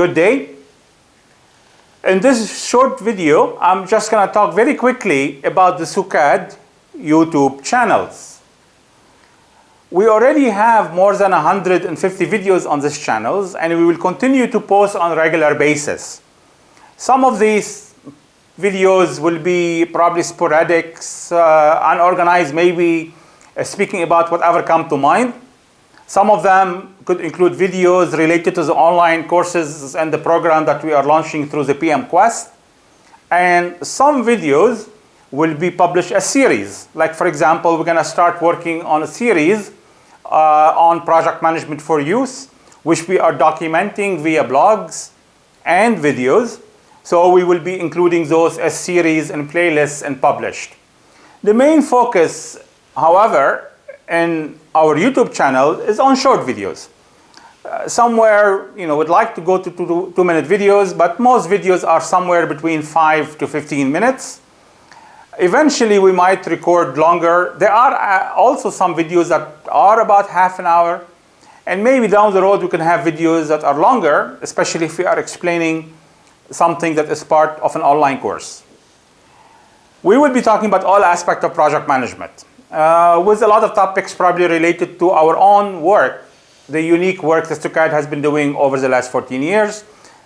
Good day. In this short video, I'm just going to talk very quickly about the SUKAD YouTube channels. We already have more than 150 videos on these channels and we will continue to post on a regular basis. Some of these videos will be probably sporadic, uh, unorganized, maybe uh, speaking about whatever come to mind. Some of them could include videos related to the online courses and the program that we are launching through the PM Quest. And some videos will be published as series. Like for example, we're gonna start working on a series uh, on project management for use, which we are documenting via blogs and videos. So we will be including those as series and playlists and published. The main focus, however, in our YouTube channel is on short videos. Uh, somewhere, you know, would like to go to two, two minute videos, but most videos are somewhere between five to 15 minutes. Eventually, we might record longer. There are uh, also some videos that are about half an hour. And maybe down the road, we can have videos that are longer, especially if we are explaining something that is part of an online course. We will be talking about all aspects of project management uh, with a lot of topics probably related to our own work, the unique work that SUKAD has been doing over the last 14 years,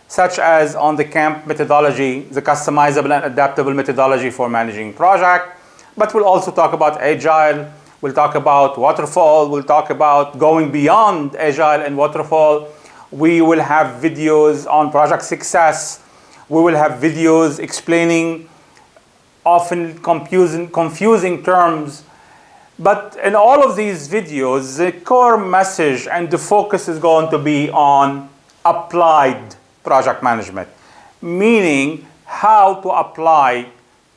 such as on the CAMP methodology, the customizable and adaptable methodology for managing project. But we'll also talk about Agile, we'll talk about Waterfall, we'll talk about going beyond Agile and Waterfall. We will have videos on project success. We will have videos explaining often confusing, confusing terms but in all of these videos, the core message and the focus is going to be on applied project management, meaning how to apply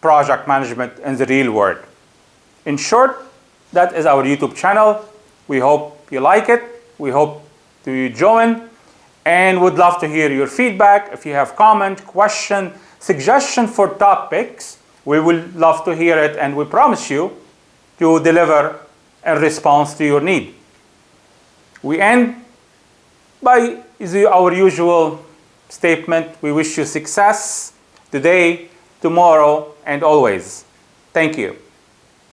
project management in the real world. In short, that is our YouTube channel. We hope you like it. We hope to join and would love to hear your feedback. If you have comment, question, suggestion for topics, we will love to hear it and we promise you to deliver a response to your need. We end by our usual statement, we wish you success today, tomorrow, and always. Thank you.